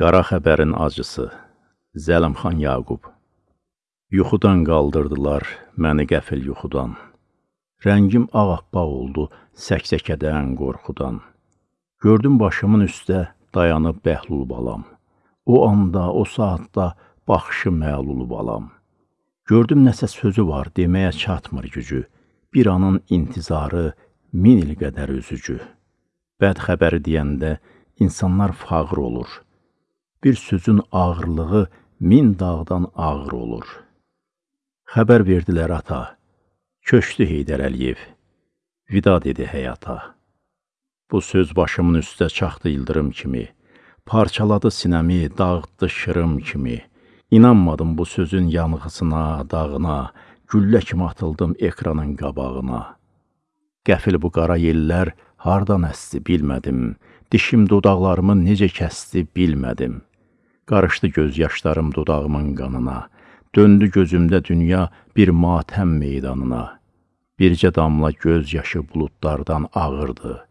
Qara xəbərin acısı Zəlimxan Yaqub Yuxudan qaldırdılar məni qəfil yuxudan. Rəngim ağappaq oldu səksəkədən, qorxudan. Gördüm başımın üstə dayanıb Bəhlul balam. O anda, o saatda baxışı məlul balam. Gördüm nəsə sözü var, deməyə çatmır gücü. Bir anın intizarı min il qədər üzücü. Bəd xəbəri deyəndə insanlar fağır olur. Bir sözün ağırlığı min dağdan ağır olur. Xəbər verdilər ata, köçdü Heydər Əliyev, vida dedi həyata. Bu söz başımın üstə çaxdı ildırım kimi, parçaladı sinəmi, dağıtdı şırım kimi. İnanmadım bu sözün yanğısına, dağına, güllə kimi atıldım ekranın qabağına. Qəfil bu qara yellər hardan əsdi bilmədim, dişim dodaqlarımı necə kəsdi bilmədim. Qarışdı göz yaşlarım dodağımın qanına, döndü gözümdə dünya bir matəm meydanına. Bircə damla göz yaşı buludlardan ağırdı.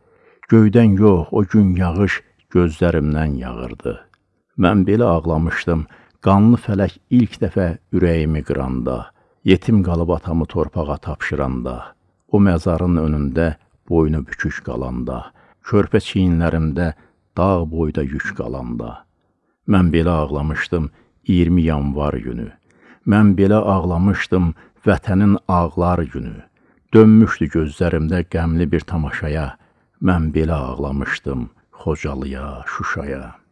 Göydən yox, o gün yağış gözlərimdən yağırdı. Mən belə ağlamışdım, qanlı fələk ilk dəfə ürəyimi qıranda, yetim qalıb atamı torpağa tapşıranda, o məzarın önündə boynu bükük qalanda, körpə çiyinlərimdə dağ boyda yük qalanda. Mən belə ağlamışdım 20 yanvar günü. Mən belə ağlamışdım vətənin ağlar günü. Dönmüşdü gözlərimdə qəmli bir tamaşaya. Mən belə ağlamışdım Xocalıya, Şuşaya.